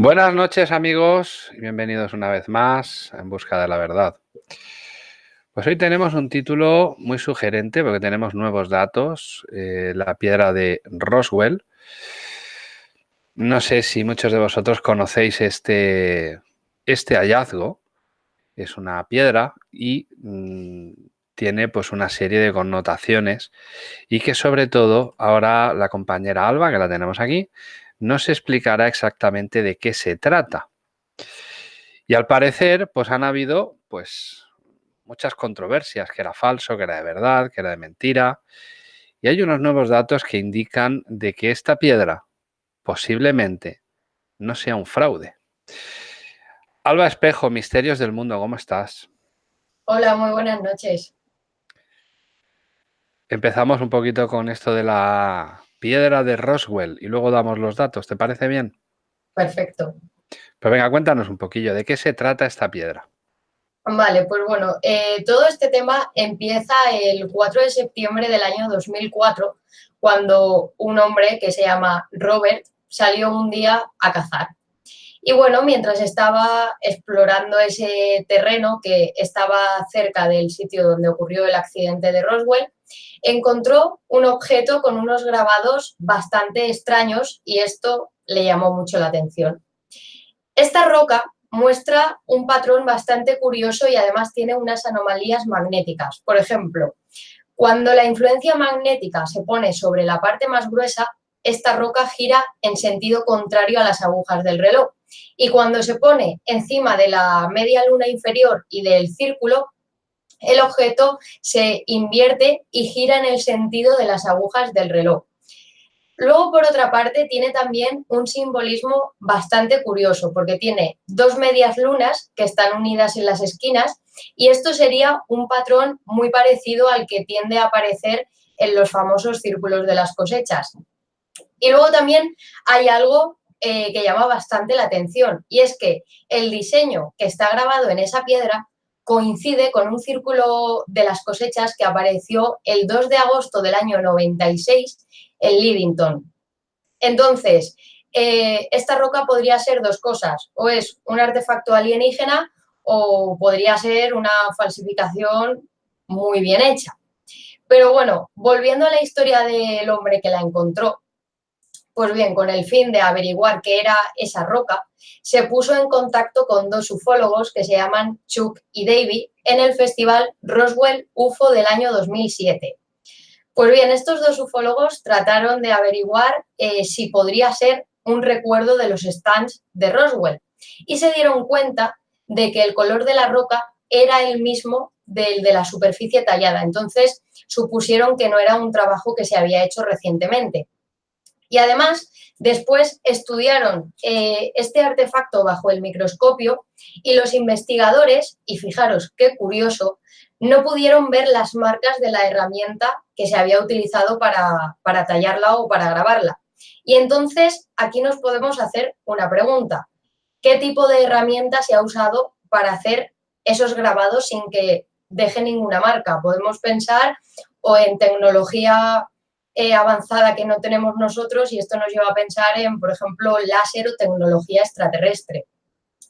Buenas noches amigos y bienvenidos una vez más en busca de la verdad. Pues hoy tenemos un título muy sugerente porque tenemos nuevos datos, eh, la piedra de Roswell. No sé si muchos de vosotros conocéis este, este hallazgo. Es una piedra y mm, tiene pues una serie de connotaciones y que sobre todo ahora la compañera Alba, que la tenemos aquí, nos explicará exactamente de qué se trata. Y al parecer, pues han habido pues muchas controversias, que era falso, que era de verdad, que era de mentira. Y hay unos nuevos datos que indican de que esta piedra posiblemente no sea un fraude. Alba Espejo, Misterios del Mundo, ¿cómo estás? Hola, muy buenas noches. Empezamos un poquito con esto de la piedra de Roswell y luego damos los datos, ¿te parece bien? Perfecto. Pues venga, cuéntanos un poquillo, ¿de qué se trata esta piedra? Vale, pues bueno, eh, todo este tema empieza el 4 de septiembre del año 2004, cuando un hombre que se llama Robert salió un día a cazar. Y bueno, mientras estaba explorando ese terreno que estaba cerca del sitio donde ocurrió el accidente de Roswell, encontró un objeto con unos grabados bastante extraños y esto le llamó mucho la atención. Esta roca muestra un patrón bastante curioso y además tiene unas anomalías magnéticas. Por ejemplo, cuando la influencia magnética se pone sobre la parte más gruesa, esta roca gira en sentido contrario a las agujas del reloj. Y cuando se pone encima de la media luna inferior y del círculo, el objeto se invierte y gira en el sentido de las agujas del reloj. Luego, por otra parte, tiene también un simbolismo bastante curioso, porque tiene dos medias lunas que están unidas en las esquinas y esto sería un patrón muy parecido al que tiende a aparecer en los famosos círculos de las cosechas. Y luego también hay algo eh, que llama bastante la atención y es que el diseño que está grabado en esa piedra coincide con un círculo de las cosechas que apareció el 2 de agosto del año 96 en Livington. Entonces, eh, esta roca podría ser dos cosas, o es un artefacto alienígena o podría ser una falsificación muy bien hecha. Pero bueno, volviendo a la historia del hombre que la encontró, pues bien, con el fin de averiguar qué era esa roca, se puso en contacto con dos ufólogos que se llaman Chuck y David en el festival Roswell UFO del año 2007. Pues bien, estos dos ufólogos trataron de averiguar eh, si podría ser un recuerdo de los stands de Roswell y se dieron cuenta de que el color de la roca era el mismo del de la superficie tallada. Entonces supusieron que no era un trabajo que se había hecho recientemente. Y además, después estudiaron eh, este artefacto bajo el microscopio y los investigadores, y fijaros qué curioso, no pudieron ver las marcas de la herramienta que se había utilizado para, para tallarla o para grabarla. Y entonces aquí nos podemos hacer una pregunta. ¿Qué tipo de herramienta se ha usado para hacer esos grabados sin que deje ninguna marca? Podemos pensar o en tecnología eh, avanzada que no tenemos nosotros y esto nos lleva a pensar en, por ejemplo, láser o tecnología extraterrestre.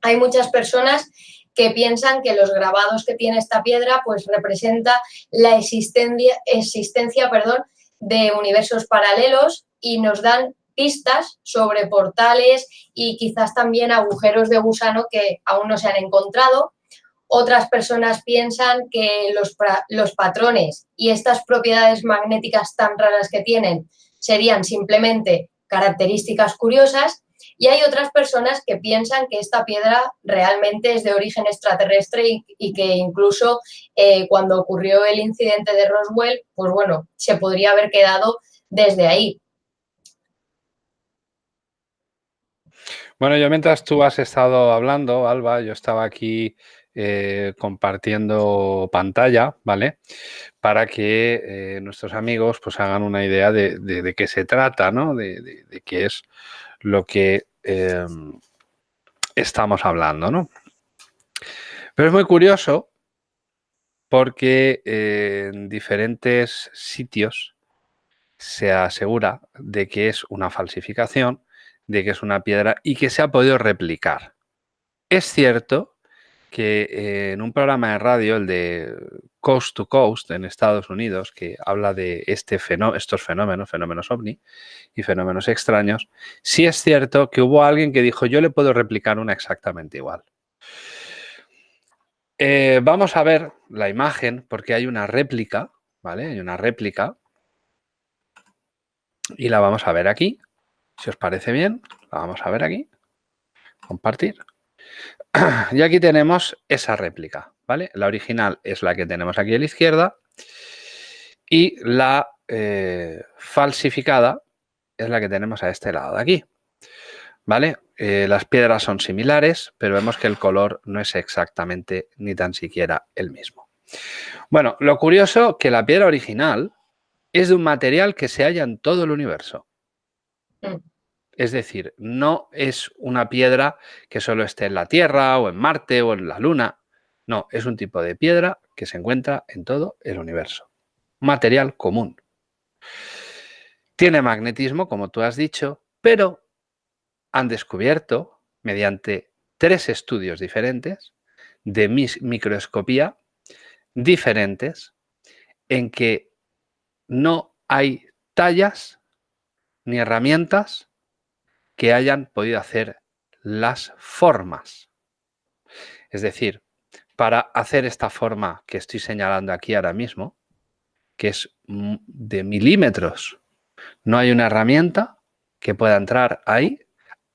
Hay muchas personas que piensan que los grabados que tiene esta piedra pues representa la existencia, existencia perdón, de universos paralelos y nos dan pistas sobre portales y quizás también agujeros de gusano que aún no se han encontrado otras personas piensan que los, los patrones y estas propiedades magnéticas tan raras que tienen serían simplemente características curiosas y hay otras personas que piensan que esta piedra realmente es de origen extraterrestre y, que incluso eh, cuando ocurrió el incidente de Roswell, pues bueno, se podría haber quedado desde ahí. Bueno, yo mientras tú has estado hablando, Alba, yo estaba aquí eh, compartiendo pantalla, ¿vale? Para que eh, nuestros amigos pues hagan una idea de, qué se trata, ¿no? De, qué es lo que em, estamos hablando, ¿no? Pero es muy curioso porque en diferentes sitios se asegura de que es una falsificación de que es una piedra y que se ha podido replicar. Es cierto que en un programa de radio, el de Coast to Coast en Estados Unidos, que habla de este estos fenómenos, fenómenos ovni y fenómenos extraños, sí es cierto que hubo alguien que dijo yo le puedo replicar una exactamente igual. Eh, vamos a ver la imagen porque hay una réplica, ¿vale? Hay una réplica y la vamos a ver aquí. Si os parece bien, la vamos a ver aquí. Compartir. Y aquí tenemos esa réplica, ¿vale? La original es la que tenemos aquí a la izquierda y la eh, falsificada es la que tenemos a este lado de aquí, ¿vale? Eh, las piedras son similares, pero vemos que el color no es exactamente ni tan siquiera el mismo. Bueno, lo curioso que la piedra original es de un material que se halla en todo el universo. Es decir, no es una piedra que solo esté en la Tierra o en Marte o en la Luna. No, es un tipo de piedra que se encuentra en todo el universo. Material común. Tiene magnetismo, como tú has dicho, pero han descubierto, mediante tres estudios diferentes de microscopía diferentes, en que no hay tallas ni herramientas que hayan podido hacer las formas. Es decir, para hacer esta forma que estoy señalando aquí ahora mismo, que es de milímetros, no hay una herramienta que pueda entrar ahí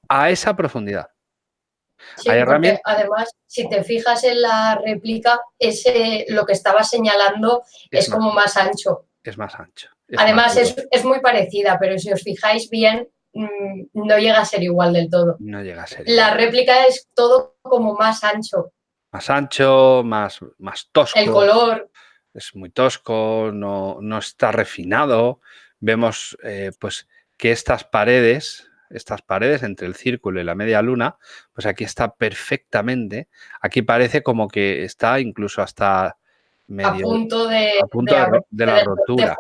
a esa profundidad. Sí, además, si te fijas en la réplica, ese, lo que estaba señalando es, como más ancho. Es más ancho. además, es, muy parecida, pero si os fijáis bien, no llega a ser igual del todo. No llega a ser La réplica es todo como más ancho. Más ancho, más, más tosco. El color. Es muy tosco, no, no está refinado. Vemos eh, pues que estas paredes estas paredes entre el círculo y la media luna, pues aquí está perfectamente. Aquí parece como que está incluso hasta medio... A punto de, la rotura.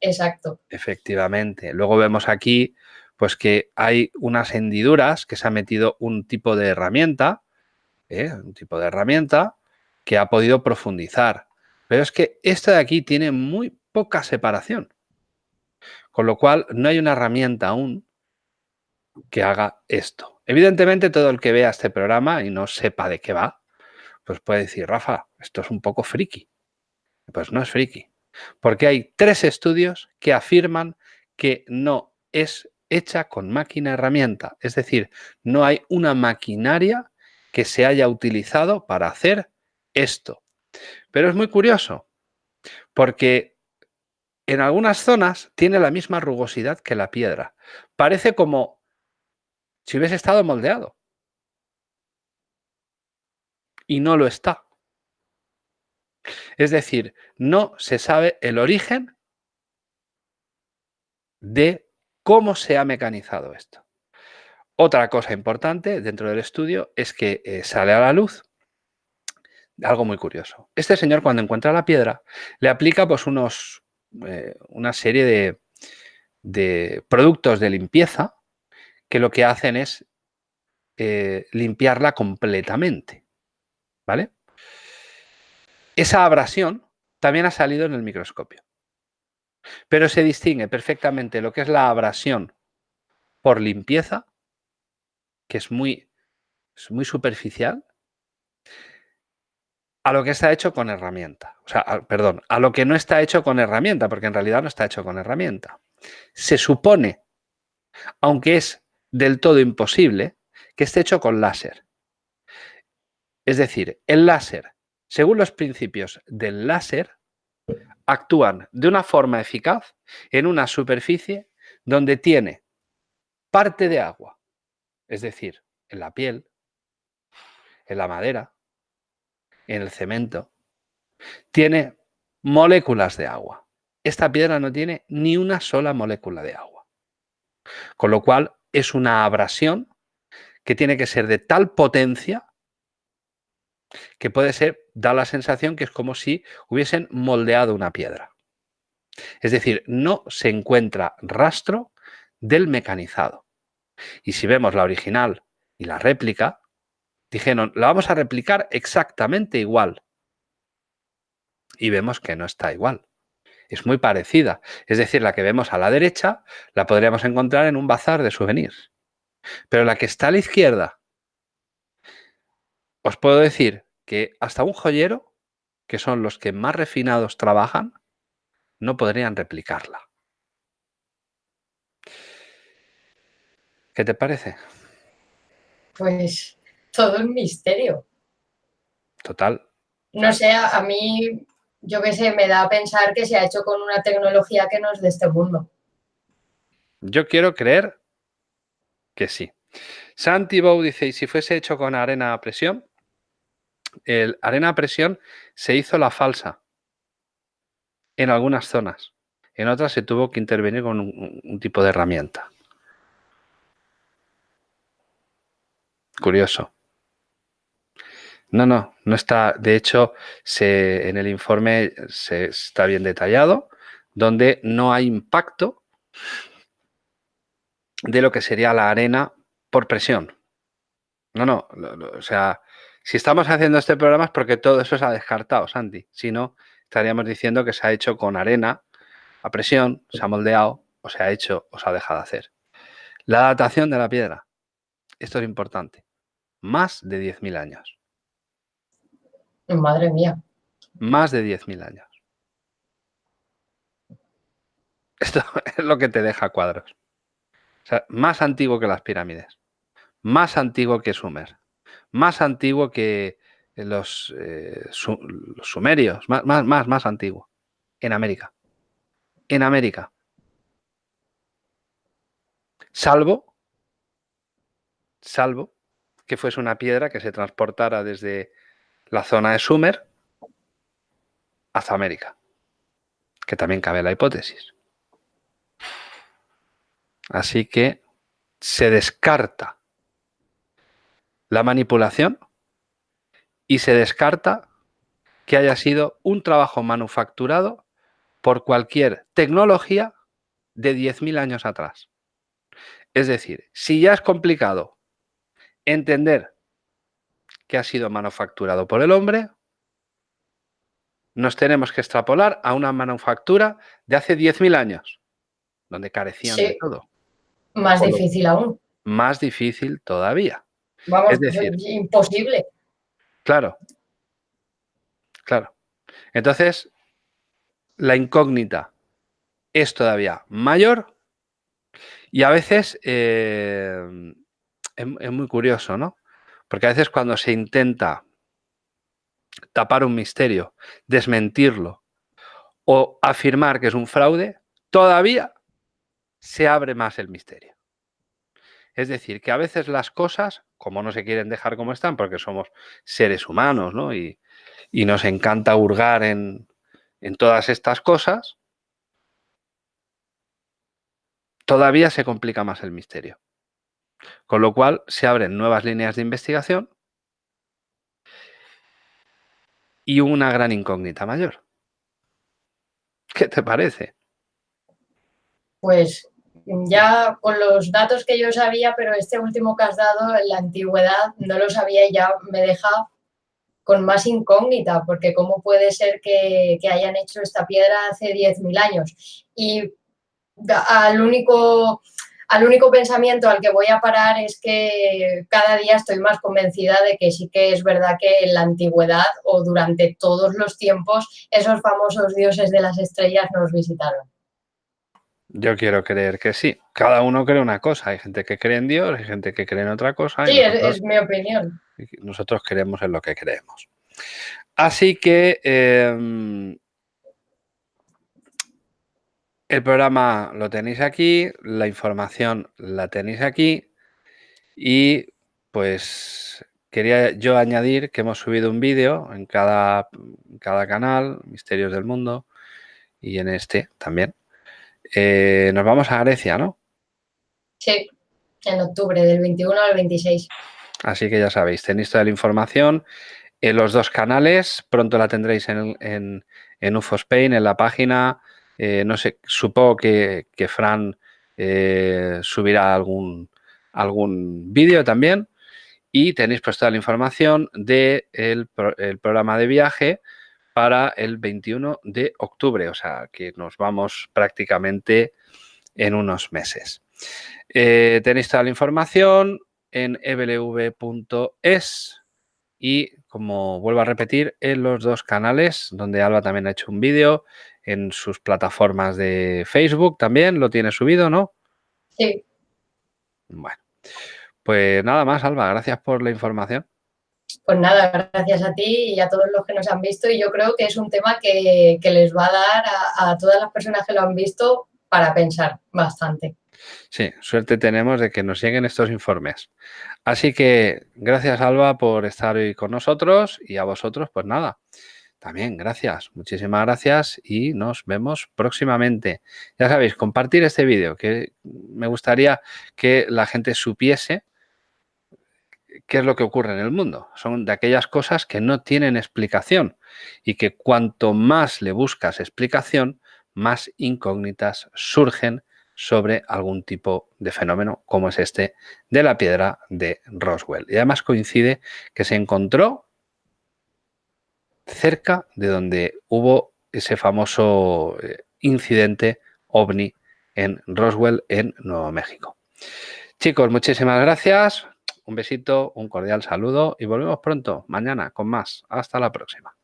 Exacto. Efectivamente. Luego vemos aquí pues que hay unas hendiduras que se ha metido un tipo de herramienta, ¿eh? un tipo de herramienta que ha podido profundizar. Pero es que esta de aquí tiene muy poca separación. Con lo cual no hay una herramienta aún que haga esto. Evidentemente, todo el que vea este programa y no sepa de qué va, pues puede decir, Rafa, esto es un poco friki. Pues no es friki, porque hay tres estudios que afirman que no es hecha con máquina herramienta, es decir, no hay una maquinaria que se haya utilizado para hacer esto. Pero es muy curioso, porque en algunas zonas tiene la misma rugosidad que la piedra. Parece como si hubiese estado moldeado. Y no lo está. Es decir, no se sabe el origen de cómo se ha mecanizado esto. Otra cosa importante dentro del estudio es que eh, sale a la luz algo muy curioso. Este señor cuando encuentra la piedra le aplica pues unos, eh, una serie de, de productos de limpieza que lo que hacen es eh, limpiarla completamente. ¿Vale? Esa abrasión también ha salido en el microscopio. Pero se distingue perfectamente lo que es la abrasión por limpieza, que es muy, es muy superficial, a lo que está hecho con herramienta. O sea, perdón, a lo que no está hecho con herramienta, porque en realidad no está hecho con herramienta. Se supone, aunque es del todo imposible que esté hecho con láser. Es decir, el láser, según los principios del láser, actúan de una forma eficaz en una superficie donde tiene parte de agua, es decir, en la piel, en la madera, en el cemento, tiene moléculas de agua. Esta piedra no tiene ni una sola molécula de agua. Con lo cual es una abrasión que tiene que ser de tal potencia que puede ser, da la sensación que es como si hubiesen moldeado una piedra. Es decir, no se encuentra rastro del mecanizado. Y si vemos la original y la réplica, dijeron, la vamos a replicar exactamente igual. Y vemos que no está igual. Es muy parecida. Es decir, la que vemos a la derecha la podríamos encontrar en un bazar de souvenirs. Pero la que está a la izquierda, os puedo decir que hasta un joyero, que son los que más refinados trabajan, no podrían replicarla. ¿Qué te parece? Pues todo un misterio. Total. No sé, a mí, yo qué sé, me da a pensar que se ha hecho con una tecnología que no es de este mundo. Yo quiero creer que sí. Santi Bow dice, ¿y si fuese hecho con arena a presión? El arena a presión se hizo la falsa en algunas zonas. En otras se tuvo que intervenir con un tipo de herramienta. Curioso. No, no, no está. De hecho, se, en el informe se, está bien detallado, donde no hay impacto de lo que sería la arena por presión. No, no, o sea, si estamos haciendo este programa es porque todo eso se ha descartado, Santi. Si no, estaríamos diciendo que se ha hecho con arena a presión, se ha moldeado, o se ha hecho o se ha dejado de hacer. La datación de la piedra. Esto es importante más de 10.000 años. Madre mía. Más de 10.000 años. Esto es lo que te deja cuadros. O sea, más antiguo que las pirámides. Más antiguo que Sumer. Más antiguo que los, eh, los sumerios. Más, más, más, más antiguo. En América. En América. Salvo, salvo que fuese una piedra que se transportara desde la zona de Sumer hasta América, que también cabe la hipótesis. Así que se descarta la manipulación y se descarta que haya sido un trabajo manufacturado por cualquier tecnología de 10.000 años atrás. Es decir, si ya es complicado entender que ha sido manufacturado por el hombre, nos tenemos que extrapolar a una manufactura de hace 10.000 años, donde carecían de todo. Más difícil aún. Más difícil todavía. Vamos, es decir, imposible. Claro, claro. Entonces, la incógnita es todavía mayor y a veces eh, es, muy curioso, ¿no? Porque a veces cuando se intenta tapar un misterio, desmentirlo o afirmar que es un fraude, todavía se abre más el misterio. Es decir, que a veces las cosas, como no se quieren dejar como están, porque somos seres humanos, ¿no? Y, nos encanta hurgar en, en todas estas cosas, todavía se complica más el misterio. Con lo cual se abren nuevas líneas de investigación y una gran incógnita mayor. ¿Qué te parece? Pues ya con los datos que yo sabía, pero este último que has dado, en la antigüedad, no lo sabía y ya me deja con más incógnita, porque cómo puede ser que, hayan hecho esta piedra hace 10.000 años. Y al único al único pensamiento al que voy a parar es que cada día estoy más convencida de que sí que es verdad que en la antigüedad o durante todos los tiempos esos famosos dioses de las estrellas nos visitaron. Yo quiero creer que sí. Cada uno cree una cosa. Hay gente que cree en Dios, hay gente que cree en otra cosa. Sí, es, mi opinión. Nosotros creemos en lo que creemos. Así que em, el programa lo tenéis aquí, la información la tenéis aquí y pues quería yo añadir que hemos subido un vídeo en cada, cada canal, Misterios del Mundo, y en este también. Eh, nos vamos a Grecia, ¿no? Sí, en octubre, del 21 al 26. Así que ya sabéis, tenéis toda la información en los dos canales, pronto la tendréis en, en, en UFO Spain, en la página eh, no sé, supongo que, Fran eh, subirá algún, algún vídeo también y tenéis pues toda la información del de el programa de viaje para el 21 de octubre, o sea que nos vamos prácticamente en unos meses. Eh, tenéis toda la información en eblv.es y como vuelvo a repetir, en los dos canales donde Alba también ha hecho un vídeo, en sus plataformas de Facebook también lo tiene subido, ¿no? Sí. Bueno, pues nada más, Alba, gracias por la información. Pues nada, gracias a ti y a todos los que nos han visto y yo creo que es un tema que, les va a dar a todas las personas que lo han visto para pensar bastante. Sí, suerte tenemos de que nos lleguen estos informes. Así que gracias Alba por estar hoy con nosotros y a vosotros pues nada, también gracias, muchísimas gracias y nos vemos próximamente. Ya sabéis, compartir este vídeo que me gustaría que la gente supiese qué es lo que ocurre en el mundo. Son de aquellas cosas que no tienen explicación y que cuanto más le buscas explicación, más incógnitas surgen sobre algún tipo de fenómeno como es este de la piedra de Roswell. Y además coincide que se encontró cerca de donde hubo ese famoso eh, incidente ovni en Roswell, en Nuevo México. Chicos, muchísimas gracias. Un besito, un cordial saludo y volvemos pronto, mañana, con más. Hasta la próxima.